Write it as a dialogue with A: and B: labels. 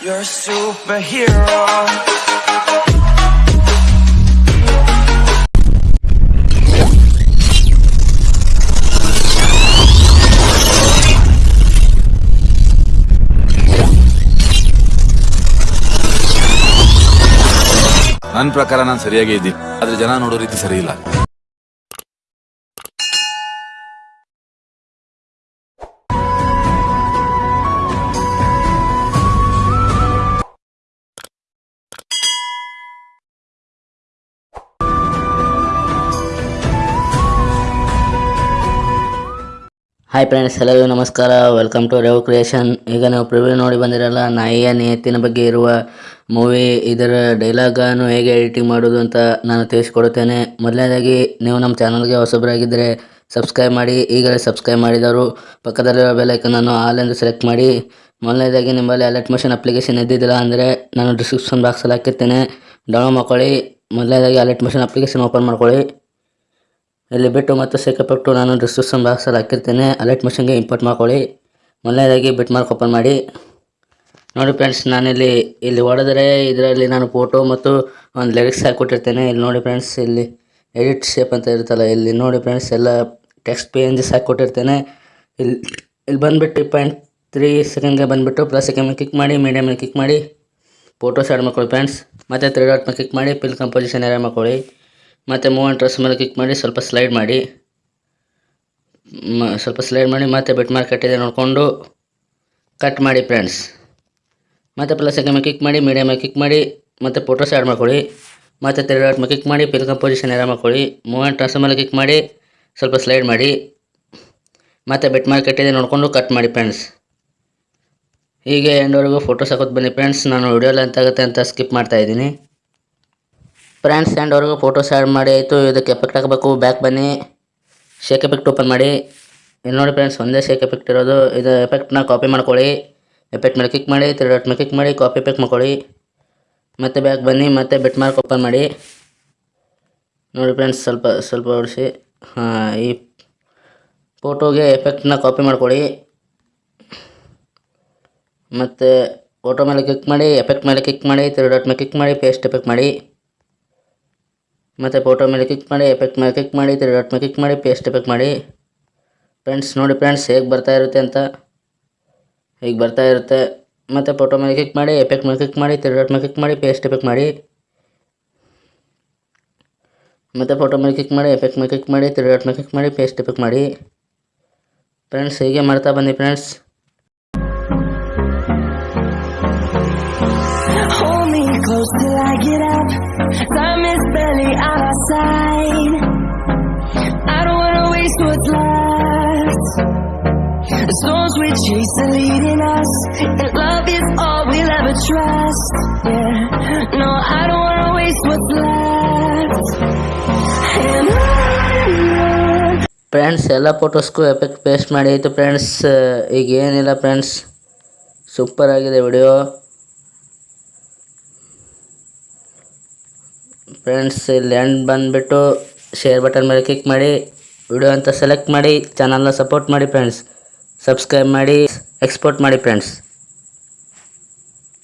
A: You're a superhero.
B: ನನ್ನ ಪ್ರಕಾರ ನಾನು ಸರಿಯಾಗೇ ಇದ್ದೀನಿ ಆದ್ರೆ ಜನ ನೋಡೋ ರೀತಿ ಸರಿ ಇಲ್ಲ
C: Hi friends ಎಲ್ಲರಿಗೂ ನಮಸ್ಕಾರ. ವೆಲ್ಕಮ್ ಟು ರೇವ್ ಕ್ರಿಯೇಷನ್ ಈಗ ನಾವು ಪ್ರಿವ್ಯೂ ನೋಡಿ ಬಂದಿರಲ್ಲ, ನಾಯಿಯ ನಿಯತ್ತಿನ ಬಗ್ಗೆ ಇರುವ ಮೂವಿ ಇದರ ಡೈಲಾಗನ್ನು ಹೇಗೆ ಎಡಿಟಿಂಗ್ ಮಾಡೋದು ಅಂತ ನಾನು ತಿಳಿಸ್ಕೊಡುತ್ತೇನೆ. ಮೊದಲನೇದಾಗಿ, ನೀವು ನಮ್ಮ ಚಾನಲ್ಗೆ ಹೊಸಬರಾಗಿದ್ದರೆ ಸಬ್ಸ್ಕ್ರೈಬ್ ಮಾಡಿ. ಈಗಲೇ ಸಬ್ಸ್ಕ್ರೈಬ್ ಮಾಡಿದವರು ಪಕ್ಕದಲ್ಲಿರೋ ಬೆಲೈಕನನ್ನು ಆಲ್ ಎಂದು ಸೆಲೆಕ್ಟ್ ಮಾಡಿ. ಮೊದಲನೇದಾಗಿ, ನಿಮ್ಮಲ್ಲಿ ಅಲರ್ಟ್ ಮೋಷನ್ ಅಪ್ಲಿಕೇಶನ್ ಇದ್ದಿದ್ದಿಲ್ಲ ಅಂದರೆ ನಾನು ಡಿಸ್ಕ್ರಿಪ್ಷನ್ ಬಾಕ್ಸಲ್ಲಿ ಹಾಕಿರ್ತೇನೆ. ಡೌನ್ಲೋಡ್ ಮಾಡ್ಕೊಳ್ಳಿ. ಮೊದಲನೇದಾಗಿ ಅಲರ್ಟ್ ಮೋಷನ್ ಅಪ್ಲಿಕೇಶನ್ ಓಪನ್ ಮಾಡ್ಕೊಳ್ಳಿ. ಇಲ್ಲಿ ಬಿಟ್ಟು ಮತ್ತು ಸೇಕಪಟ್ಟು ನಾನು ಡಿಸ್ಕ್ರಿಪ್ಷನ್ ಬಾಕ್ಸಲ್ಲಿ ಹಾಕಿರ್ತೇನೆ. ಅಲರ್ಟ್ ಮಿಷನ್ಗೆ ಇಂಪೋರ್ಟ್ ಮಾಡ್ಕೊಳ್ಳಿ. ಮೊದಲನೇದಾಗಿ ಬಿಟ್ ಮಾರ್ಕ್ ಓಪನ್ ಮಾಡಿ. ನೋಡಿ ಫ್ರೆಂಡ್ಸ್ ನಾನಿಲ್ಲಿ ಇಲ್ಲಿ ಹೊಡೆದರೆ ಇದರಲ್ಲಿ ನಾನು ಫೋಟೋ ಮತ್ತು ಒಂದು ಲಿರಿಕ್ಸ್ ಹಾಕಿಕೊಟ್ಟಿರ್ತೇನೆ. ಇಲ್ಲಿ ನೋಡಿ ಫ್ರೆಂಡ್ಸ್ ಇಲ್ಲಿ ಎಡಿಟ್ ಶೇಪ್ ಅಂತ ಇರುತ್ತಲ್ಲ, ಇಲ್ಲಿ ನೋಡಿ ಫ್ರೆಂಡ್ಸ್ ಎಲ್ಲ ಟೆಕ್ಸ್ಟ್ ಪೇ ಎಂಜಸ್ ಹಾಕಿಕೊಟ್ಟಿರ್ತೇನೆ. ಇಲ್ಲಿ ಇಲ್ಲಿ ಬಂದುಬಿಟ್ಟು ಪಾಯಿಂಟ್ ತ್ರೀ ಸೆಕೆಂಡ್ಗೆ ಬಂದುಬಿಟ್ಟು ಪ್ಲಸ್ ಸೆಕೆಂಡ್ ಕ್ಲಿಕ್ ಮಾಡಿ ಮೀಡಿಯಮ್ ಕ್ಲಿಕ್ ಮಾಡಿ. ಫೋಟೋ ಆ್ಯಡ್ ಮಾಡ್ಕೊಳ್ಳಿ ಫ್ರೆಂಡ್ಸ್ ಮತ್ತು ತ್ರೀ ಡಾಟ್ ಮೇಲೆ ಕ್ಲಿಕ್ ಮಾಡಿ ಪಿಲ್ ಕಂಪೋಸಿಷನ್ ಆ್ಯಡ್ ಮಾಡ್ಕೊಳ್ಳಿ. ಮತ್ತು ಮೂವ್ ಆ್ಯಂಡ್ ಡ್ರೆಸ್ ಮೇಲೆ ಕ್ಲಿಕ್ ಮಾಡಿ, ಸ್ವಲ್ಪ ಸ್ಲೈಡ್ ಮಾಡಿ. ಸ್ವಲ್ಪ ಸ್ಲೈಡ್ ಮಾಡಿ, ಮತ್ತೆ ಬೆಟ್ ಮಾರ್ಕ್ ಕಟ್ಟಿದೆ ನೋಡಿಕೊಂಡು ಕಟ್ ಮಾಡಿ ಫ್ರೆಂಡ್ಸ್ ಮತ್ತು ಪ್ಲಸ್ ಮೇಲೆ ಕ್ಲಿಕ್ ಮಾಡಿ ಮೀಡಿಯಮ್ ಮೇಲೆ ಕ್ಲಿಕ್ ಮಾಡಿ, ಮತ್ತು ಫೋಟೋಸ್ ಆ್ಯಡ್ ಮಾಡ್ಕೊಳ್ಳಿ. ಮತ್ತು ತೆರೆ ಡಾಟ್ ಮೇಲೆ ಕ್ಲಿಕ್ ಮಾಡಿ ಪಿಲ್ ಕಂಪೋಸಿಷನ್ ಆ್ಯಡ್ ಮಾಡ್ಕೊಳ್ಳಿ. ಮೂವ್ ಆ್ಯಂಡ್ ಟ್ರಾನ್ಸ್ ಮೇಲೆ ಕ್ಲಿಕ್ ಮಾಡಿ, ಸ್ವಲ್ಪ ಸ್ಲೈಡ್ ಮಾಡಿ. ಮತ್ತು ಬೆಟ್ ಮಾರ್ಕ್ ಕಟ್ಟಿದೆ ನೋಡಿಕೊಂಡು ಕಟ್ ಮಾಡಿ ಫ್ರೆಂಡ್ಸ್ ಹೀಗೆ ಎಂಡವರೆಗೂ ಫೋಟೋಸ್ ಹಾಕೋದು ಬನ್ನಿ ಫ್ರೆಂಡ್ಸ್ ನಾನು ವಿಡಿಯೋ ಲೆಂತ್ ಆಗುತ್ತೆ ಅಂತ ಸ್ಕಿಪ್ ಮಾಡ್ತಾ ಇದ್ದೀನಿ. ಫ್ರೆಂಡ್ಸ್ ಆ್ಯಂಡ್ವರೆಗೂ ಫೋಟೋ ಆ್ಯಡ್ ಮಾಡಿ, ಆಯಿತು, ಇದಕ್ಕೆ ಎಫೆಕ್ಟ್ ಹಾಕಬೇಕು ಬ್ಯಾಕ್ ಬನ್ನಿ. ಶೇಕ್ ಎಫೆಕ್ಟ್ ಓಪನ್ ಮಾಡಿ. ಇಲ್ಲಿ ನೋಡಿ ಫ್ರೆಂಡ್ಸ್ ಒಂದೇ ಶೇಕ್ ಎಫೆಕ್ಟ್ ಇರೋದು. ಇದು ಎಫೆಕ್ಟ್ನ ಕಾಪಿ ಮಾಡ್ಕೊಳ್ಳಿ. ಎಫೆಕ್ಟ್ ಮೇಲೆ ಕ್ಲಿಕ್ ಮಾಡಿ ತ್ರೀ ಡಾಟ್ ಮೇಲೆ ಕ್ಲಿಕ್ ಮಾಡಿ ಕಾಪಿ ಎಫೆಕ್ಟ್ ಮಾಡ್ಕೊಳ್ಳಿ. ಮತ್ತೆ ಬ್ಯಾಕ್ ಬನ್ನಿ, ಮತ್ತೆ ಬೆಟ್ ಮಾರ್ಕ್ ಓಪನ್ ಮಾಡಿ. ನೋಡಿ ಫ್ರೆಂಡ್ಸ್ ಸ್ವಲ್ಪ ಸ್ವಲ್ಪ ಹೊಡಿಸಿ ಹಾಂ, ಈ ಫೋಟೋಗೆ ಎಫೆಕ್ಟ್ನ ಕಾಪಿ ಮಾಡ್ಕೊಳ್ಳಿ. ಮತ್ತು ಫೋಟೋ ಮೇಲೆ ಕ್ಲಿಕ್ ಮಾಡಿ ಎಫೆಕ್ಟ್ ಮೇಲೆ ಕ್ಲಿಕ್ ಮಾಡಿ ತ್ರೀ ಡಾಟ್ ಮೇಲೆ ಕ್ಲಿಕ್ ಮಾಡಿ ಪೇಸ್ಟ್ ಎಫೆಕ್ಟ್ ಮಾಡಿ. ಮತ್ತು ಫೋಟೋ ಮೇಲೆ ಕ್ಲಿಕ್ ಮಾಡಿ ಎಫೆಕ್ಟ್ ಮೇಲೆ ಕ್ಲಿಕ್ ಮಾಡಿ ತ್ರೀ ಡಾಟ್ ಮೇಲೆ ಕ್ಲಿಕ್ ಮಾಡಿ ಪೇಸ್ಟ್ ಎಫೆಕ್ಟ್ ಮಾಡಿ. ಫ್ರೆಂಡ್ಸ್ ನೋಡಿ ಫ್ರೆಂಡ್ಸ್ ಹೇಗೆ ಬರ್ತಾ ಇರುತ್ತೆ ಅಂತ. ಹೀಗೆ ಬರ್ತಾ ಇರುತ್ತೆ. ಮತ್ತು ಫೋಟೋ ಮೇಲೆ ಕ್ಲಿಕ್ ಮಾಡಿ ಎಫೆಕ್ಟ್ ಮೇಲೆ ಕ್ಲಿಕ್ ಮಾಡಿ ತ್ರೀ ಡಾಟ್ ಮೇಲೆ ಕ್ಲಿಕ್ ಮಾಡಿ ಪೇಸ್ಟ್ ಎಫೆಕ್ಟ್ ಮಾಡಿ. ಮತ್ತು ಫೋಟೋ ಮೇಲೆ ಕ್ಲಿಕ್ ಮಾಡಿ ಎಫೆಕ್ಟ್ ಮೇಲೆ ಕ್ಲಿಕ್ ಮಾಡಿ ತ್ರೀ ಡಾಟ್ ಮೇಲೆ ಕ್ಲಿಕ್ ಮಾಡಿ ಪೇಸ್ಟ್ ಎಫೆಕ್ಟ್ ಮಾಡಿ. ಫ್ರೆಂಡ್ಸ್ ಹೀಗೆ ಮಾಡ್ತಾ ಬನ್ನಿ
D: friends till I get up. Time is barely on our side. I don't wanna waste what's left. The storms we chase are leading us, and love is all we'll ever trust. Yeah, no, I don't wanna waste what's left. And on
C: friends ಎಲ್ಲ ಫೋಟೋಸ್ಗೂ effect paste ಮಾಡಿ ಆಯಿತು friends ಈಗ ಏನಿಲ್ಲ friends super ಆಗಿದೆ video friends ಇಲ್ಲಿ end ಬಂದುಬಿಟ್ಟು share button ಮೇಲೆ click ಮಾಡಿ ವಿಡಿಯೋ ಅಂತ ಸೆಲೆಕ್ಟ್ ಮಾಡಿ ಚಾನಲ್ನ ಸಪೋರ್ಟ್ ಮಾಡಿ ಫ್ರೆಂಡ್ಸ್ ಸಬ್ಸ್ಕ್ರೈಬ್ ಮಾಡಿ ಎಕ್ಸ್ಪೋರ್ಟ್ ಮಾಡಿ ಫ್ರೆಂಡ್ಸ್